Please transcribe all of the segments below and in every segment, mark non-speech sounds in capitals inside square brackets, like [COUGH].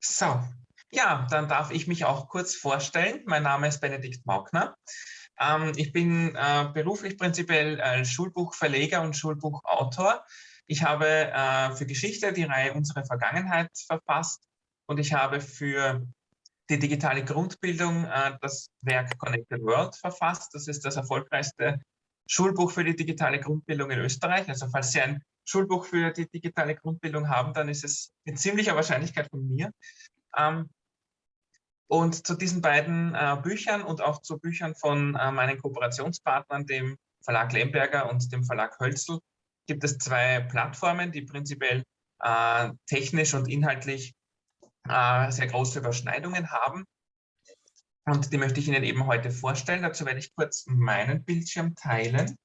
So, ja, dann darf ich mich auch kurz vorstellen. Mein Name ist Benedikt Maugner. Ähm, ich bin äh, beruflich prinzipiell äh, Schulbuchverleger und Schulbuchautor. Ich habe äh, für Geschichte die Reihe Unsere Vergangenheit verfasst und ich habe für die digitale Grundbildung äh, das Werk Connected World verfasst. Das ist das erfolgreichste Schulbuch für die digitale Grundbildung in Österreich. Also falls Sie ein Schulbuch für die digitale Grundbildung haben, dann ist es mit ziemlicher Wahrscheinlichkeit von mir. Ähm, und zu diesen beiden äh, Büchern und auch zu Büchern von äh, meinen Kooperationspartnern, dem Verlag Lemberger und dem Verlag Hölzel, gibt es zwei Plattformen, die prinzipiell äh, technisch und inhaltlich äh, sehr große Überschneidungen haben. Und die möchte ich Ihnen eben heute vorstellen. Dazu werde ich kurz meinen Bildschirm teilen.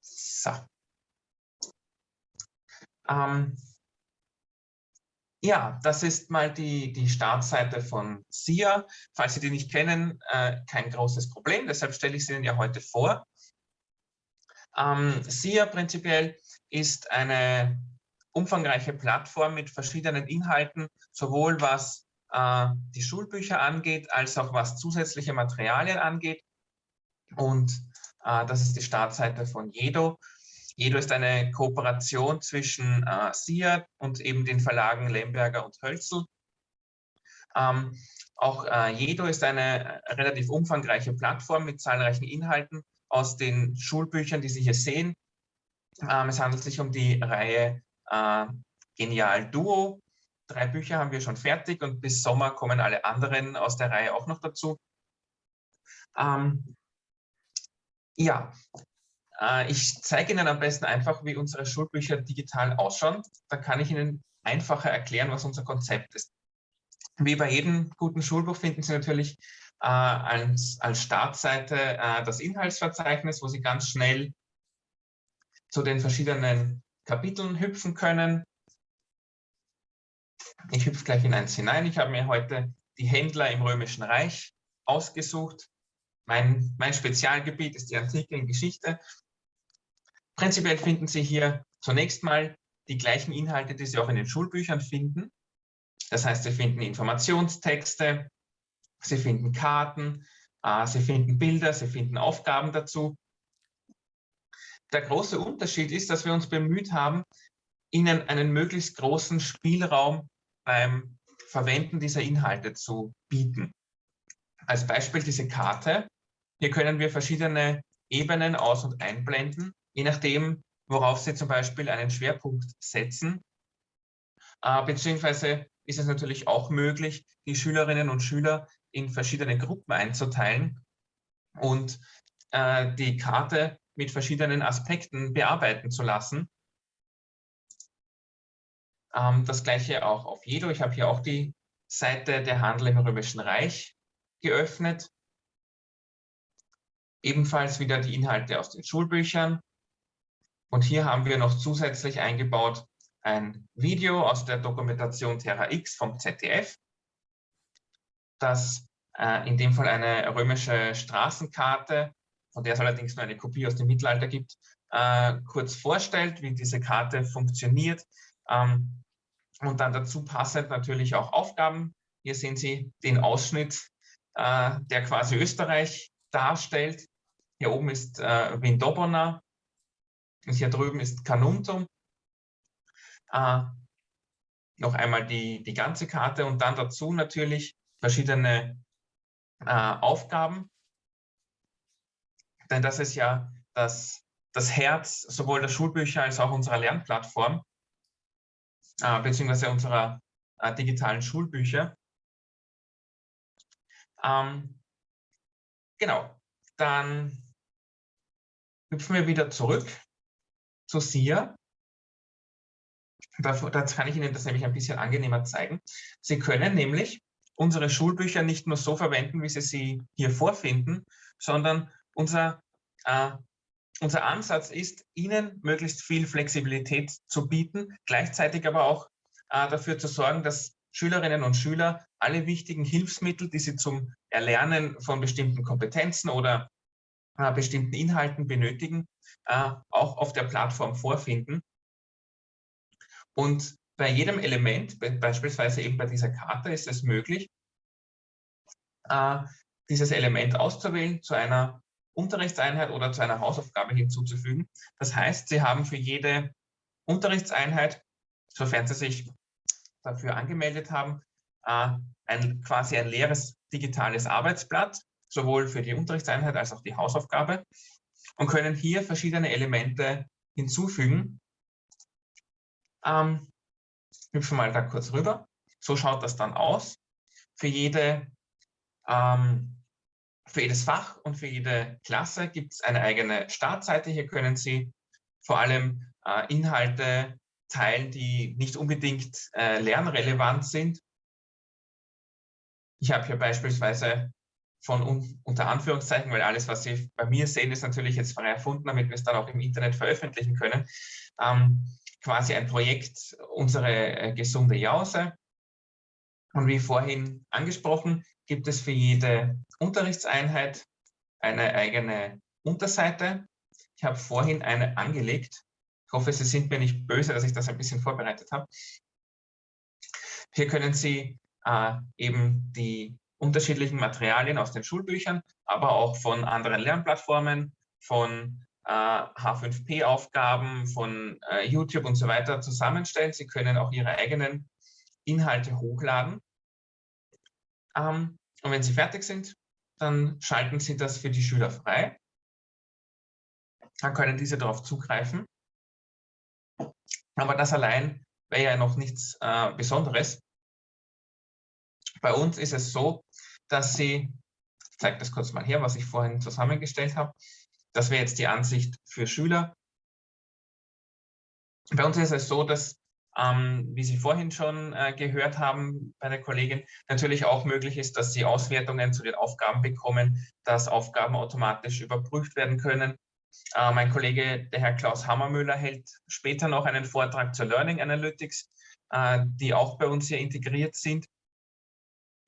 So. Ähm, ja, das ist mal die, die Startseite von SIA. Falls Sie die nicht kennen, äh, kein großes Problem, deshalb stelle ich sie Ihnen ja heute vor. Ähm, SIA prinzipiell ist eine umfangreiche Plattform mit verschiedenen Inhalten, sowohl was äh, die Schulbücher angeht, als auch was zusätzliche Materialien angeht. Und äh, das ist die Startseite von Jedo. Jedo ist eine Kooperation zwischen äh, SIA und eben den Verlagen Lemberger und Hölzel. Ähm, auch äh, Jedo ist eine relativ umfangreiche Plattform mit zahlreichen Inhalten aus den Schulbüchern, die Sie hier sehen. Ähm, es handelt sich um die Reihe äh, Genial Duo. Drei Bücher haben wir schon fertig und bis Sommer kommen alle anderen aus der Reihe auch noch dazu. Ähm, ja, äh, ich zeige Ihnen am besten einfach, wie unsere Schulbücher digital ausschauen. Da kann ich Ihnen einfacher erklären, was unser Konzept ist. Wie bei jedem guten Schulbuch finden Sie natürlich äh, als, als Startseite äh, das Inhaltsverzeichnis, wo Sie ganz schnell zu den verschiedenen Kapiteln hüpfen können. Ich hüpfe gleich in eins hinein. Ich habe mir heute die Händler im Römischen Reich ausgesucht. Mein, mein Spezialgebiet ist die Antike in Geschichte. Prinzipiell finden Sie hier zunächst mal die gleichen Inhalte, die Sie auch in den Schulbüchern finden. Das heißt, Sie finden Informationstexte, Sie finden Karten, äh, Sie finden Bilder, Sie finden Aufgaben dazu. Der große Unterschied ist, dass wir uns bemüht haben, Ihnen einen möglichst großen Spielraum beim Verwenden dieser Inhalte zu bieten. Als Beispiel diese Karte. Hier können wir verschiedene Ebenen aus- und einblenden, je nachdem, worauf Sie zum Beispiel einen Schwerpunkt setzen. Äh, beziehungsweise ist es natürlich auch möglich, die Schülerinnen und Schüler in verschiedene Gruppen einzuteilen und äh, die Karte mit verschiedenen Aspekten bearbeiten zu lassen. Ähm, das gleiche auch auf Jedo. Ich habe hier auch die Seite der Handel im Römischen Reich geöffnet. Ebenfalls wieder die Inhalte aus den Schulbüchern. Und hier haben wir noch zusätzlich eingebaut ein Video aus der Dokumentation Terra X vom ZDF, das äh, in dem Fall eine römische Straßenkarte von der es allerdings nur eine Kopie aus dem Mittelalter gibt, äh, kurz vorstellt, wie diese Karte funktioniert. Ähm, und dann dazu passend natürlich auch Aufgaben. Hier sehen Sie den Ausschnitt, äh, der quasi Österreich darstellt. Hier oben ist äh, Vindobona und hier drüben ist Canuntum. Äh, noch einmal die, die ganze Karte und dann dazu natürlich verschiedene äh, Aufgaben, denn das ist ja das, das Herz sowohl der Schulbücher als auch unserer Lernplattform, äh, beziehungsweise unserer äh, digitalen Schulbücher. Ähm, genau, dann hüpfen wir wieder zurück zu SIA. Da, da kann ich Ihnen das nämlich ein bisschen angenehmer zeigen. Sie können nämlich unsere Schulbücher nicht nur so verwenden, wie Sie sie hier vorfinden, sondern unser, äh, unser Ansatz ist, Ihnen möglichst viel Flexibilität zu bieten, gleichzeitig aber auch äh, dafür zu sorgen, dass Schülerinnen und Schüler alle wichtigen Hilfsmittel, die sie zum Erlernen von bestimmten Kompetenzen oder äh, bestimmten Inhalten benötigen, äh, auch auf der Plattform vorfinden. Und bei jedem Element, beispielsweise eben bei dieser Karte, ist es möglich, äh, dieses Element auszuwählen, zu einer Unterrichtseinheit oder zu einer Hausaufgabe hinzuzufügen. Das heißt, Sie haben für jede Unterrichtseinheit, sofern Sie sich dafür angemeldet haben, äh, ein, quasi ein leeres digitales Arbeitsblatt, sowohl für die Unterrichtseinheit als auch die Hausaufgabe und können hier verschiedene Elemente hinzufügen. Ähm, hüpfen mal da kurz rüber. So schaut das dann aus. Für, jede, ähm, für jedes Fach und für jede Klasse gibt es eine eigene Startseite. Hier können Sie vor allem äh, Inhalte teilen, die nicht unbedingt äh, lernrelevant sind. Ich habe hier beispielsweise von un unter Anführungszeichen, weil alles, was Sie bei mir sehen, ist natürlich jetzt frei erfunden, damit wir es dann auch im Internet veröffentlichen können, ähm, quasi ein Projekt, unsere äh, gesunde Jause. Und wie vorhin angesprochen, gibt es für jede Unterrichtseinheit eine eigene Unterseite. Ich habe vorhin eine angelegt. Ich hoffe, Sie sind mir nicht böse, dass ich das ein bisschen vorbereitet habe. Hier können Sie äh, eben die unterschiedlichen Materialien aus den Schulbüchern, aber auch von anderen Lernplattformen, von äh, H5P-Aufgaben, von äh, YouTube und so weiter zusammenstellen. Sie können auch Ihre eigenen Inhalte hochladen. Ähm, und wenn Sie fertig sind, dann schalten Sie das für die Schüler frei. Dann können diese darauf zugreifen. Aber das allein wäre ja noch nichts äh, Besonderes. Bei uns ist es so, dass Sie, ich zeige das kurz mal her, was ich vorhin zusammengestellt habe, das wäre jetzt die Ansicht für Schüler. Bei uns ist es so, dass, ähm, wie Sie vorhin schon äh, gehört haben bei der Kollegin, natürlich auch möglich ist, dass Sie Auswertungen zu den Aufgaben bekommen, dass Aufgaben automatisch überprüft werden können, äh, mein Kollege, der Herr Klaus Hammermüller, hält später noch einen Vortrag zur Learning Analytics, äh, die auch bei uns hier integriert sind,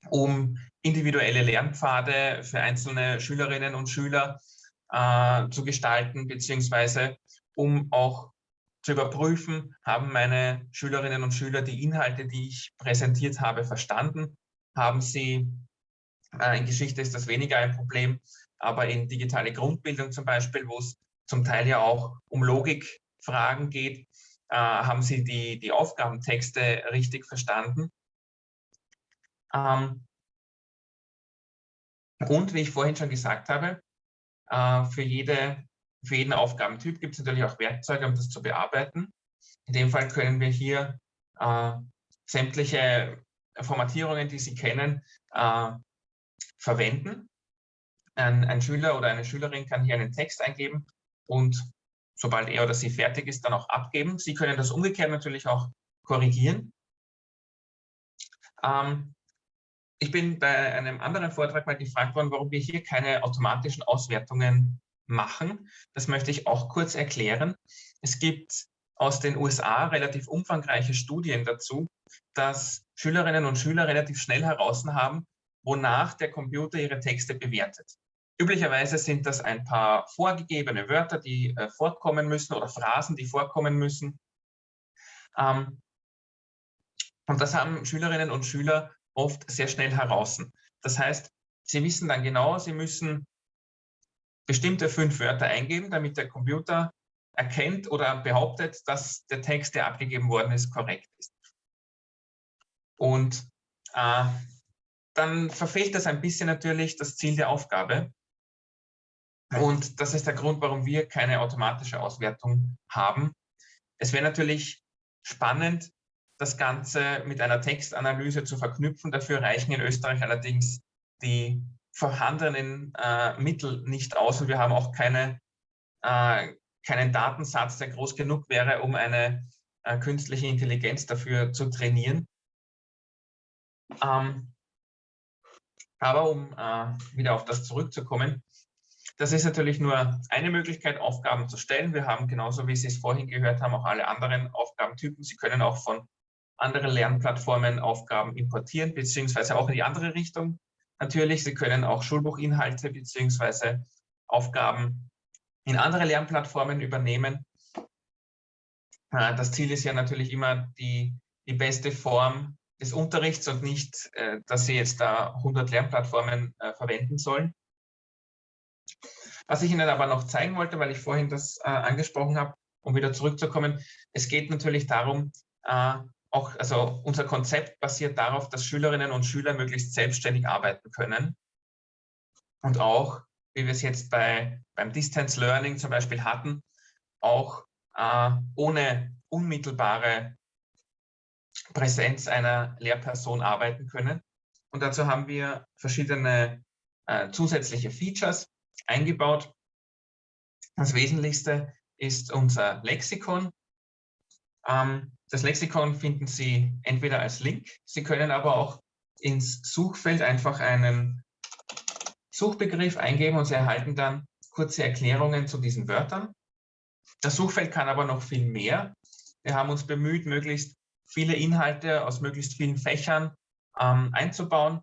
um individuelle Lernpfade für einzelne Schülerinnen und Schüler äh, zu gestalten, beziehungsweise um auch zu überprüfen, haben meine Schülerinnen und Schüler die Inhalte, die ich präsentiert habe, verstanden? Haben sie, äh, in Geschichte ist das weniger ein Problem, aber in digitale Grundbildung zum Beispiel, wo es zum Teil ja auch um Logikfragen geht, äh, haben Sie die, die Aufgabentexte richtig verstanden. Ähm, und wie ich vorhin schon gesagt habe, äh, für, jede, für jeden Aufgabentyp gibt es natürlich auch Werkzeuge, um das zu bearbeiten. In dem Fall können wir hier äh, sämtliche Formatierungen, die Sie kennen, äh, verwenden. Ein, ein Schüler oder eine Schülerin kann hier einen Text eingeben und sobald er oder sie fertig ist, dann auch abgeben. Sie können das umgekehrt natürlich auch korrigieren. Ähm, ich bin bei einem anderen Vortrag mal gefragt worden, warum wir hier keine automatischen Auswertungen machen. Das möchte ich auch kurz erklären. Es gibt aus den USA relativ umfangreiche Studien dazu, dass Schülerinnen und Schüler relativ schnell heraus haben, wonach der Computer ihre Texte bewertet. Üblicherweise sind das ein paar vorgegebene Wörter, die äh, vorkommen müssen oder Phrasen, die vorkommen müssen. Ähm, und das haben Schülerinnen und Schüler oft sehr schnell heraus. Das heißt, sie wissen dann genau, sie müssen bestimmte fünf Wörter eingeben, damit der Computer erkennt oder behauptet, dass der Text, der abgegeben worden ist, korrekt ist. Und äh, dann verfehlt das ein bisschen natürlich das Ziel der Aufgabe. Und das ist der Grund, warum wir keine automatische Auswertung haben. Es wäre natürlich spannend, das Ganze mit einer Textanalyse zu verknüpfen. Dafür reichen in Österreich allerdings die vorhandenen äh, Mittel nicht aus und wir haben auch keine, äh, keinen Datensatz, der groß genug wäre, um eine äh, künstliche Intelligenz dafür zu trainieren. Ähm, aber um äh, wieder auf das zurückzukommen, das ist natürlich nur eine Möglichkeit, Aufgaben zu stellen. Wir haben genauso, wie Sie es vorhin gehört haben, auch alle anderen Aufgabentypen. Sie können auch von anderen Lernplattformen Aufgaben importieren, beziehungsweise auch in die andere Richtung. Natürlich, Sie können auch Schulbuchinhalte beziehungsweise Aufgaben in andere Lernplattformen übernehmen. Äh, das Ziel ist ja natürlich immer die, die beste Form des Unterrichts und nicht, äh, dass Sie jetzt da 100 Lernplattformen äh, verwenden sollen. Was ich Ihnen aber noch zeigen wollte, weil ich vorhin das angesprochen habe, um wieder zurückzukommen, es geht natürlich darum, auch, also unser Konzept basiert darauf, dass Schülerinnen und Schüler möglichst selbstständig arbeiten können und auch, wie wir es jetzt bei, beim Distance Learning zum Beispiel hatten, auch äh, ohne unmittelbare Präsenz einer Lehrperson arbeiten können. Und dazu haben wir verschiedene äh, zusätzliche Features eingebaut. Das Wesentlichste ist unser Lexikon. Ähm, das Lexikon finden Sie entweder als Link, Sie können aber auch ins Suchfeld einfach einen Suchbegriff eingeben und Sie erhalten dann kurze Erklärungen zu diesen Wörtern. Das Suchfeld kann aber noch viel mehr. Wir haben uns bemüht, möglichst viele Inhalte aus möglichst vielen Fächern ähm, einzubauen.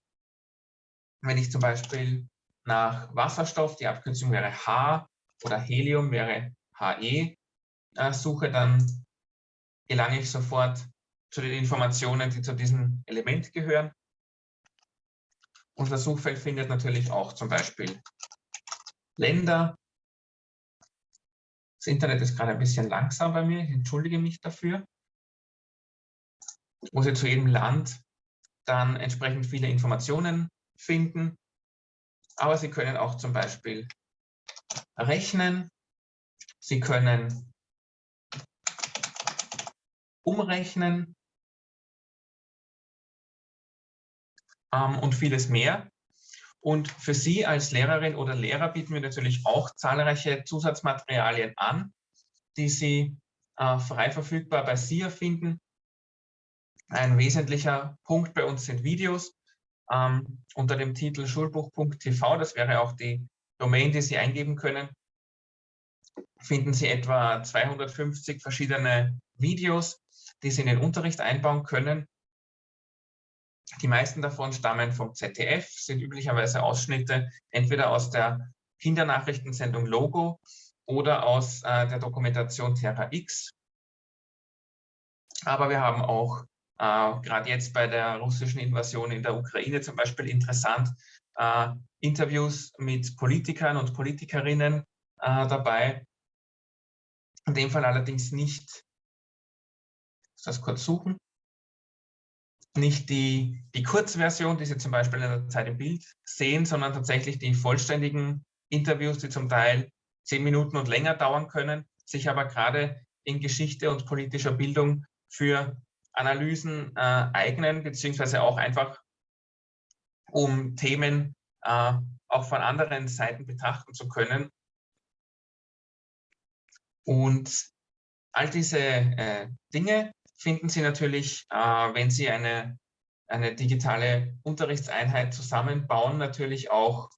Wenn ich zum Beispiel nach Wasserstoff, die Abkürzung wäre H oder Helium wäre HE, äh, suche, dann gelange ich sofort zu den Informationen, die zu diesem Element gehören. Unser Suchfeld findet natürlich auch zum Beispiel Länder, das Internet ist gerade ein bisschen langsam bei mir, ich entschuldige mich dafür. Ich muss jetzt zu jedem Land dann entsprechend viele Informationen finden. Aber Sie können auch zum Beispiel rechnen. Sie können umrechnen ähm, und vieles mehr. Und für Sie als Lehrerin oder Lehrer bieten wir natürlich auch zahlreiche Zusatzmaterialien an, die Sie äh, frei verfügbar bei SIA finden. Ein wesentlicher Punkt bei uns sind Videos ähm, unter dem Titel schulbuch.tv. Das wäre auch die Domain, die Sie eingeben können. Finden Sie etwa 250 verschiedene Videos, die Sie in den Unterricht einbauen können die meisten davon stammen vom ZDF, sind üblicherweise Ausschnitte entweder aus der Kindernachrichtensendung Logo oder aus äh, der Dokumentation Terra X. Aber wir haben auch äh, gerade jetzt bei der russischen Invasion in der Ukraine zum Beispiel interessant äh, Interviews mit Politikern und Politikerinnen äh, dabei. In dem Fall allerdings nicht, das kurz suchen, nicht die, die Kurzversion, die Sie zum Beispiel in der Zeit im Bild sehen, sondern tatsächlich die vollständigen Interviews, die zum Teil zehn Minuten und länger dauern können, sich aber gerade in Geschichte und politischer Bildung für Analysen äh, eignen, beziehungsweise auch einfach, um Themen äh, auch von anderen Seiten betrachten zu können. Und all diese äh, Dinge finden Sie natürlich, äh, wenn Sie eine, eine digitale Unterrichtseinheit zusammenbauen, natürlich auch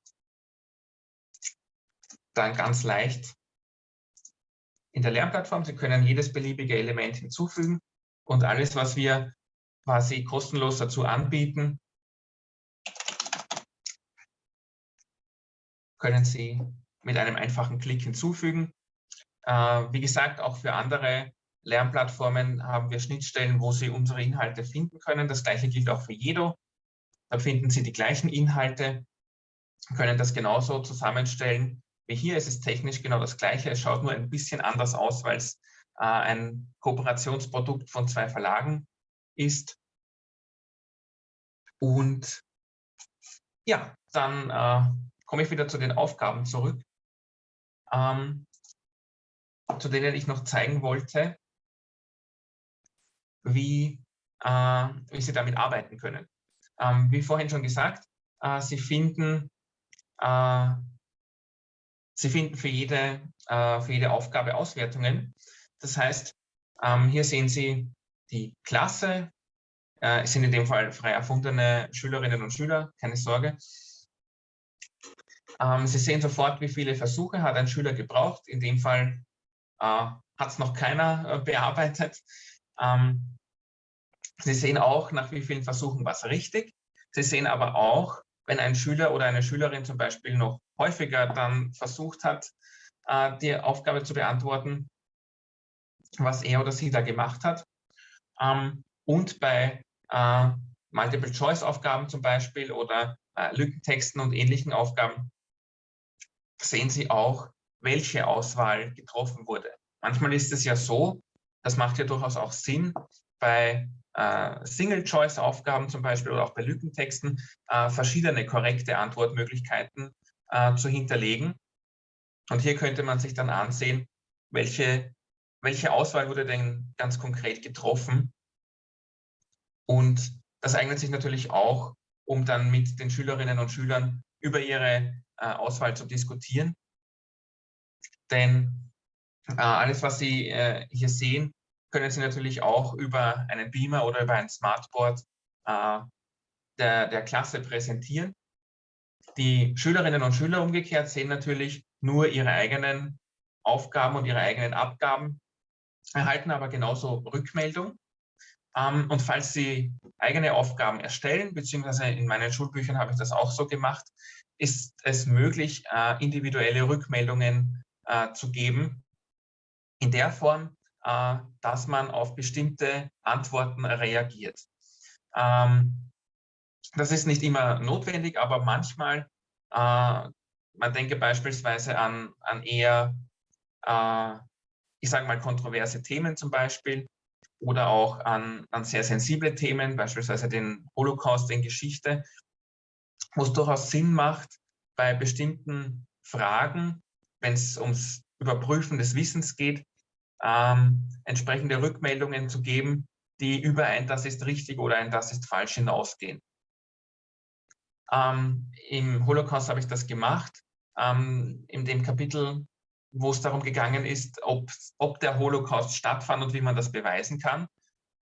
dann ganz leicht in der Lernplattform. Sie können jedes beliebige Element hinzufügen und alles, was wir quasi kostenlos dazu anbieten, können Sie mit einem einfachen Klick hinzufügen. Äh, wie gesagt, auch für andere Lernplattformen haben wir Schnittstellen, wo Sie unsere Inhalte finden können. Das gleiche gilt auch für Jedo. Da finden Sie die gleichen Inhalte, können das genauso zusammenstellen wie hier. Es ist technisch genau das gleiche. Es schaut nur ein bisschen anders aus, weil es äh, ein Kooperationsprodukt von zwei Verlagen ist. Und ja, dann äh, komme ich wieder zu den Aufgaben zurück, ähm, zu denen ich noch zeigen wollte, wie, äh, wie Sie damit arbeiten können. Ähm, wie vorhin schon gesagt, äh, Sie finden äh, Sie finden für jede, äh, für jede Aufgabe Auswertungen. Das heißt, ähm, hier sehen Sie die Klasse. Äh, es sind in dem Fall frei erfundene Schülerinnen und Schüler, keine Sorge. Ähm, Sie sehen sofort, wie viele Versuche hat ein Schüler gebraucht. In dem Fall äh, hat es noch keiner bearbeitet. Ähm, Sie sehen auch, nach wie vielen Versuchen war es richtig. Sie sehen aber auch, wenn ein Schüler oder eine Schülerin zum Beispiel noch häufiger dann versucht hat, äh, die Aufgabe zu beantworten, was er oder sie da gemacht hat. Ähm, und bei äh, Multiple-Choice-Aufgaben zum Beispiel oder äh, Lückentexten und ähnlichen Aufgaben sehen Sie auch, welche Auswahl getroffen wurde. Manchmal ist es ja so, das macht ja durchaus auch Sinn, bei äh, Single-Choice-Aufgaben zum Beispiel oder auch bei Lückentexten äh, verschiedene korrekte Antwortmöglichkeiten äh, zu hinterlegen. Und hier könnte man sich dann ansehen, welche, welche Auswahl wurde denn ganz konkret getroffen. Und das eignet sich natürlich auch, um dann mit den Schülerinnen und Schülern über ihre äh, Auswahl zu diskutieren. Denn alles, was Sie äh, hier sehen, können Sie natürlich auch über einen Beamer oder über ein Smartboard äh, der, der Klasse präsentieren. Die Schülerinnen und Schüler umgekehrt sehen natürlich nur ihre eigenen Aufgaben und ihre eigenen Abgaben, erhalten aber genauso Rückmeldung. Ähm, und falls Sie eigene Aufgaben erstellen, beziehungsweise in meinen Schulbüchern habe ich das auch so gemacht, ist es möglich, äh, individuelle Rückmeldungen äh, zu geben, in der Form, äh, dass man auf bestimmte Antworten reagiert. Ähm, das ist nicht immer notwendig, aber manchmal, äh, man denke beispielsweise an, an eher, äh, ich sage mal, kontroverse Themen zum Beispiel oder auch an, an sehr sensible Themen, beispielsweise den Holocaust in Geschichte, wo es durchaus Sinn macht, bei bestimmten Fragen, wenn es ums Überprüfen des Wissens geht, ähm, entsprechende Rückmeldungen zu geben, die über ein Das ist richtig oder ein Das ist falsch hinausgehen. Ähm, Im Holocaust habe ich das gemacht, ähm, in dem Kapitel, wo es darum gegangen ist, ob, ob der Holocaust stattfand und wie man das beweisen kann.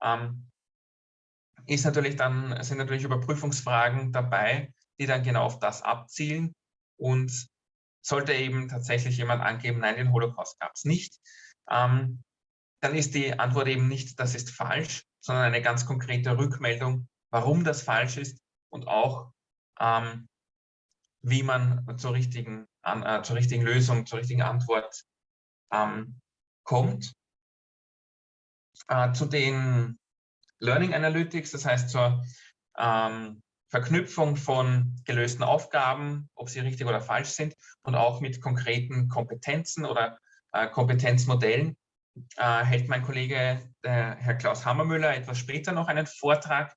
Ähm, ist natürlich dann, sind natürlich Überprüfungsfragen dabei, die dann genau auf das abzielen. Und sollte eben tatsächlich jemand angeben, nein, den Holocaust gab es nicht, ähm, dann ist die Antwort eben nicht, das ist falsch, sondern eine ganz konkrete Rückmeldung, warum das falsch ist und auch, ähm, wie man zur richtigen, an, äh, zur richtigen Lösung, zur richtigen Antwort ähm, kommt. Äh, zu den Learning Analytics, das heißt zur ähm, Verknüpfung von gelösten Aufgaben, ob sie richtig oder falsch sind und auch mit konkreten Kompetenzen oder Kompetenzmodellen äh, hält mein Kollege der Herr Klaus Hammermüller etwas später noch einen Vortrag,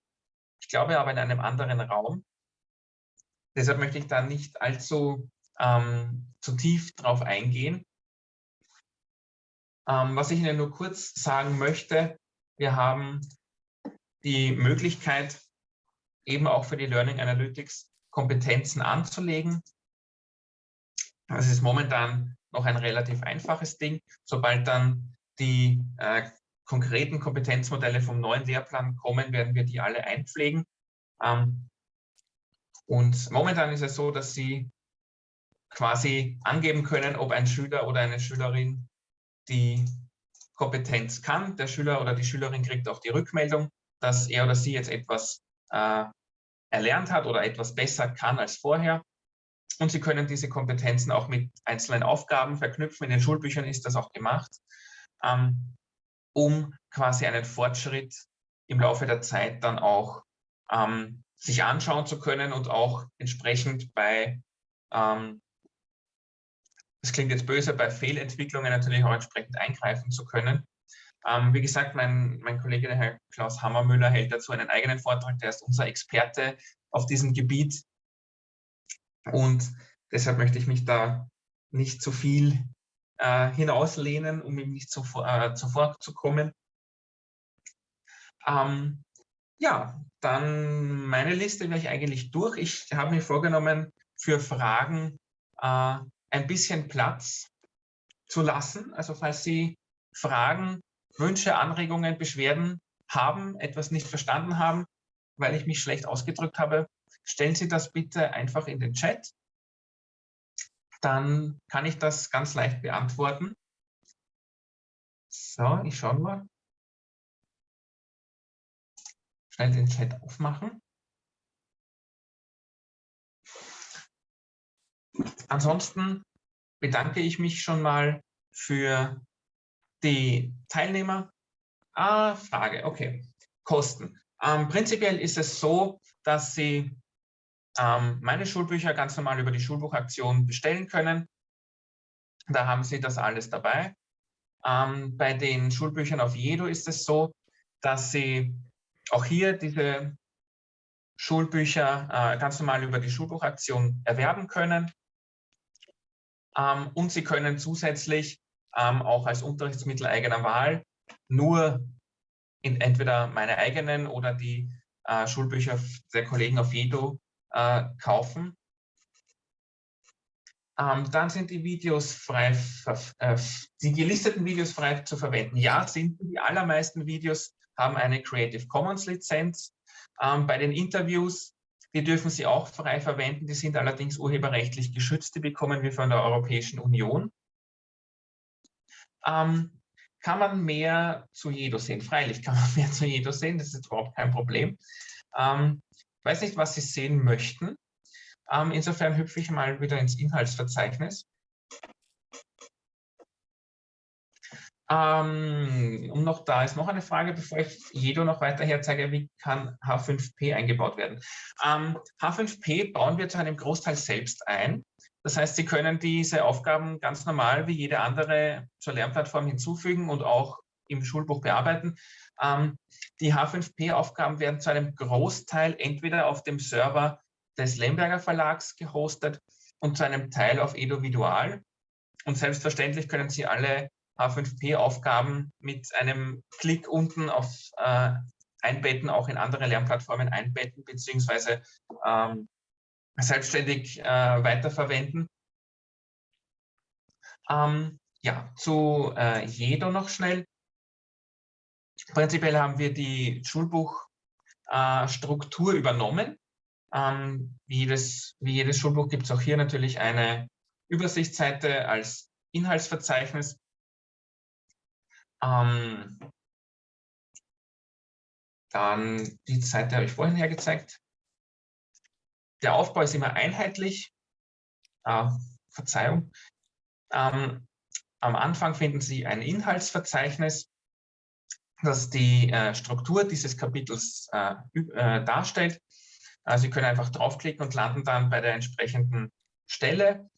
ich glaube aber in einem anderen Raum. Deshalb möchte ich da nicht allzu ähm, zu tief drauf eingehen. Ähm, was ich Ihnen nur kurz sagen möchte, wir haben die Möglichkeit, eben auch für die Learning Analytics Kompetenzen anzulegen. Das ist momentan noch ein relativ einfaches Ding. Sobald dann die äh, konkreten Kompetenzmodelle vom neuen Lehrplan kommen, werden wir die alle einpflegen. Ähm, und momentan ist es so, dass Sie quasi angeben können, ob ein Schüler oder eine Schülerin die Kompetenz kann. Der Schüler oder die Schülerin kriegt auch die Rückmeldung, dass er oder sie jetzt etwas äh, erlernt hat oder etwas besser kann als vorher. Und Sie können diese Kompetenzen auch mit einzelnen Aufgaben verknüpfen. In den Schulbüchern ist das auch gemacht, ähm, um quasi einen Fortschritt im Laufe der Zeit dann auch ähm, sich anschauen zu können und auch entsprechend bei, ähm, das klingt jetzt böse, bei Fehlentwicklungen natürlich auch entsprechend eingreifen zu können. Ähm, wie gesagt, mein, mein Kollege, der Herr Klaus Hammermüller, hält dazu einen eigenen Vortrag. Der ist unser Experte auf diesem Gebiet. Und deshalb möchte ich mich da nicht zu viel äh, hinauslehnen, um ihm nicht zuvor, äh, zuvor zu kommen. Ähm, ja, dann meine Liste wäre ich eigentlich durch. Ich habe mir vorgenommen, für Fragen äh, ein bisschen Platz zu lassen. Also falls Sie Fragen Wünsche, Anregungen, Beschwerden haben, etwas nicht verstanden haben, weil ich mich schlecht ausgedrückt habe, stellen Sie das bitte einfach in den Chat. Dann kann ich das ganz leicht beantworten. So, ich schaue mal. Schnell den Chat aufmachen. Ansonsten bedanke ich mich schon mal für die Teilnehmer. Ah, Frage, okay. Kosten. Ähm, prinzipiell ist es so, dass Sie ähm, meine Schulbücher ganz normal über die Schulbuchaktion bestellen können. Da haben Sie das alles dabei. Ähm, bei den Schulbüchern auf Jedo ist es so, dass Sie auch hier diese Schulbücher äh, ganz normal über die Schulbuchaktion erwerben können. Ähm, und Sie können zusätzlich ähm, auch als Unterrichtsmittel eigener Wahl nur in entweder meine eigenen oder die äh, Schulbücher der Kollegen auf Jedo äh, kaufen. Ähm, dann sind die Videos frei, äh, die gelisteten Videos frei zu verwenden. Ja, sind die allermeisten Videos haben eine Creative Commons Lizenz. Ähm, bei den Interviews, die dürfen Sie auch frei verwenden, die sind allerdings urheberrechtlich geschützt, die bekommen wir von der Europäischen Union. Ähm, kann man mehr zu Jedo sehen? Freilich kann man [LAUGHS] mehr zu Jedo sehen, das ist überhaupt kein Problem. Ähm, weiß nicht, was Sie sehen möchten. Ähm, insofern hüpfe ich mal wieder ins Inhaltsverzeichnis. Ähm, um noch da ist noch eine Frage, bevor ich Jedo noch weiter herzeige, wie kann H5P eingebaut werden? Ähm, H5P bauen wir zu einem Großteil selbst ein. Das heißt, Sie können diese Aufgaben ganz normal wie jede andere zur Lernplattform hinzufügen und auch im Schulbuch bearbeiten. Ähm, die H5P-Aufgaben werden zu einem Großteil entweder auf dem Server des Lemberger Verlags gehostet und zu einem Teil auf Eduvidual. Und selbstverständlich können Sie alle H5P-Aufgaben mit einem Klick unten auf äh, Einbetten auch in andere Lernplattformen einbetten beziehungsweise ähm, selbstständig äh, weiterverwenden. Ähm, ja, zu äh, Jedo noch schnell. Prinzipiell haben wir die Schulbuchstruktur äh, übernommen. Ähm, wie, jedes, wie jedes Schulbuch gibt es auch hier natürlich eine Übersichtsseite als Inhaltsverzeichnis. Ähm, dann die Seite habe ich vorhin hergezeigt. Der Aufbau ist immer einheitlich. Äh, Verzeihung. Ähm, am Anfang finden Sie ein Inhaltsverzeichnis, das die äh, Struktur dieses Kapitels äh, äh darstellt. Äh, Sie können einfach draufklicken und landen dann bei der entsprechenden Stelle.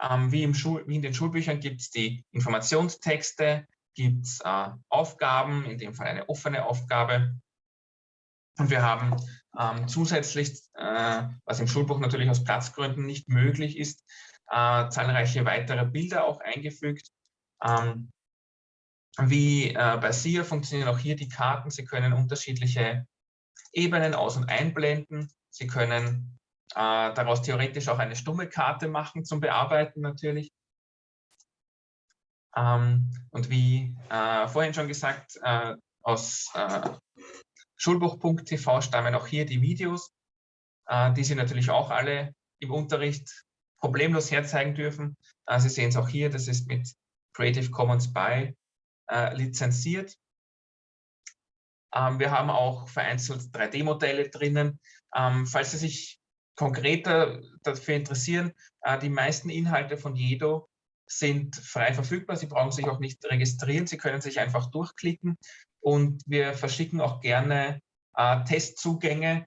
Ähm, wie, wie, in den Schulbüchern gibt es die Informationstexte, gibt es äh, Aufgaben, in dem Fall eine offene Aufgabe. Und wir haben ähm, zusätzlich, äh, was im Schulbuch natürlich aus Platzgründen nicht möglich ist, äh, zahlreiche weitere Bilder auch eingefügt. Ähm, wie äh, bei SIA funktionieren auch hier die Karten. Sie können unterschiedliche Ebenen aus- und einblenden. Sie können äh, daraus theoretisch auch eine stumme Karte machen zum Bearbeiten natürlich. Ähm, und wie äh, vorhin schon gesagt, äh, aus äh, Schulbuch.tv stammen auch hier die Videos, äh, die Sie natürlich auch alle im Unterricht problemlos herzeigen dürfen. Sie sehen es auch hier, das ist mit Creative Commons by äh, lizenziert. Ähm, wir haben auch vereinzelt 3D-Modelle drinnen. Ähm, falls Sie sich konkreter dafür interessieren, die meisten Inhalte von Jedo sind frei verfügbar. Sie brauchen sich auch nicht registrieren. Sie können sich einfach durchklicken und wir verschicken auch gerne äh, Testzugänge,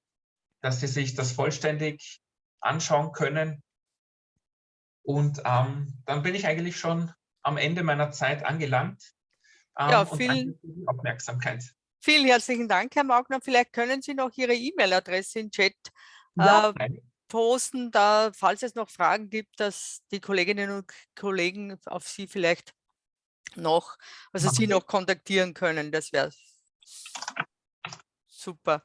dass Sie sich das vollständig anschauen können. Und ähm, dann bin ich eigentlich schon am Ende meiner Zeit angelangt. Ähm, ja, vielen, Aufmerksamkeit. Vielen herzlichen Dank, Herr Maugner. Vielleicht können Sie noch Ihre E-Mail-Adresse im Chat ja, äh, posten, da, falls es noch Fragen gibt, dass die Kolleginnen und Kollegen auf Sie vielleicht noch, also Sie noch kontaktieren können. Das wäre super.